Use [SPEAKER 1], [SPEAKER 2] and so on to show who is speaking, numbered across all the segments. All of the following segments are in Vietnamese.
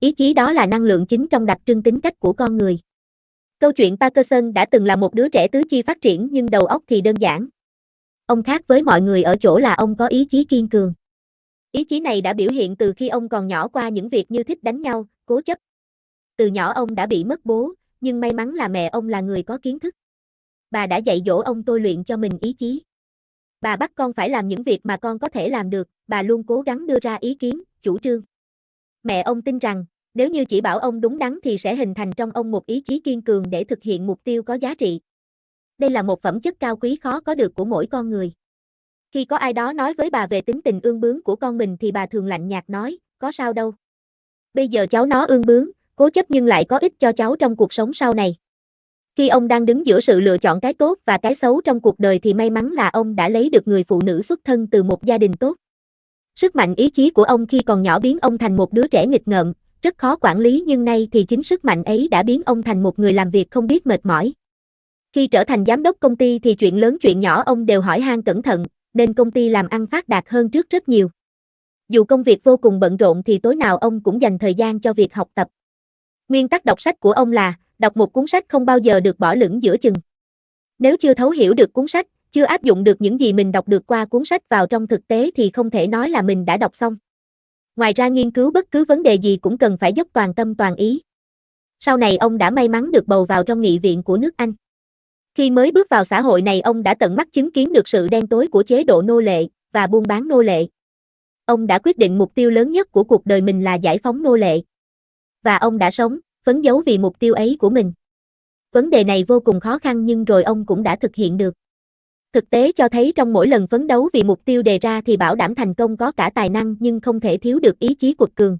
[SPEAKER 1] ý chí đó là năng lượng chính trong đặc trưng tính cách của con người. Câu chuyện Parkinson đã từng là một đứa trẻ tứ chi phát triển nhưng đầu óc thì đơn giản. Ông khác với mọi người ở chỗ là ông có ý chí kiên cường. Ý chí này đã biểu hiện từ khi ông còn nhỏ qua những việc như thích đánh nhau, cố chấp. Từ nhỏ ông đã bị mất bố, nhưng may mắn là mẹ ông là người có kiến thức. Bà đã dạy dỗ ông tôi luyện cho mình ý chí. Bà bắt con phải làm những việc mà con có thể làm được, bà luôn cố gắng đưa ra ý kiến, chủ trương. Mẹ ông tin rằng, nếu như chỉ bảo ông đúng đắn thì sẽ hình thành trong ông một ý chí kiên cường để thực hiện mục tiêu có giá trị. Đây là một phẩm chất cao quý khó có được của mỗi con người. Khi có ai đó nói với bà về tính tình ương bướng của con mình thì bà thường lạnh nhạt nói, có sao đâu. Bây giờ cháu nó ương bướng, cố chấp nhưng lại có ích cho cháu trong cuộc sống sau này. Khi ông đang đứng giữa sự lựa chọn cái tốt và cái xấu trong cuộc đời thì may mắn là ông đã lấy được người phụ nữ xuất thân từ một gia đình tốt. Sức mạnh ý chí của ông khi còn nhỏ biến ông thành một đứa trẻ nghịch ngợm, rất khó quản lý nhưng nay thì chính sức mạnh ấy đã biến ông thành một người làm việc không biết mệt mỏi. Khi trở thành giám đốc công ty thì chuyện lớn chuyện nhỏ ông đều hỏi han cẩn thận, nên công ty làm ăn phát đạt hơn trước rất nhiều. Dù công việc vô cùng bận rộn thì tối nào ông cũng dành thời gian cho việc học tập. Nguyên tắc đọc sách của ông là, đọc một cuốn sách không bao giờ được bỏ lửng giữa chừng. Nếu chưa thấu hiểu được cuốn sách, chưa áp dụng được những gì mình đọc được qua cuốn sách vào trong thực tế thì không thể nói là mình đã đọc xong. Ngoài ra nghiên cứu bất cứ vấn đề gì cũng cần phải dốc toàn tâm toàn ý. Sau này ông đã may mắn được bầu vào trong nghị viện của nước Anh. Khi mới bước vào xã hội này ông đã tận mắt chứng kiến được sự đen tối của chế độ nô lệ và buôn bán nô lệ. Ông đã quyết định mục tiêu lớn nhất của cuộc đời mình là giải phóng nô lệ. Và ông đã sống, phấn đấu vì mục tiêu ấy của mình. Vấn đề này vô cùng khó khăn nhưng rồi ông cũng đã thực hiện được. Thực tế cho thấy trong mỗi lần phấn đấu vì mục tiêu đề ra thì bảo đảm thành công có cả tài năng nhưng không thể thiếu được ý chí quật cường.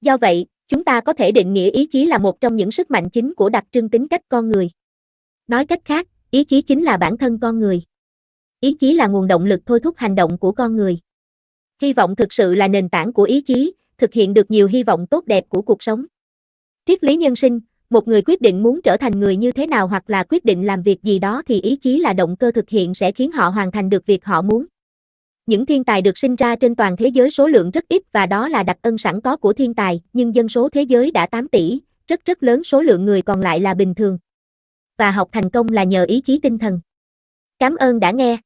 [SPEAKER 1] Do vậy, chúng ta có thể định nghĩa ý chí là một trong những sức mạnh chính của đặc trưng tính cách con người. Nói cách khác, ý chí chính là bản thân con người. Ý chí là nguồn động lực thôi thúc hành động của con người. Hy vọng thực sự là nền tảng của ý chí, thực hiện được nhiều hy vọng tốt đẹp của cuộc sống. Triết lý nhân sinh, một người quyết định muốn trở thành người như thế nào hoặc là quyết định làm việc gì đó thì ý chí là động cơ thực hiện sẽ khiến họ hoàn thành được việc họ muốn. Những thiên tài được sinh ra trên toàn thế giới số lượng rất ít và đó là đặc ân sẵn có của thiên tài, nhưng dân số thế giới đã 8 tỷ, rất rất lớn số lượng người còn lại là bình thường. Và học thành công là nhờ ý chí tinh thần. Cảm ơn đã nghe.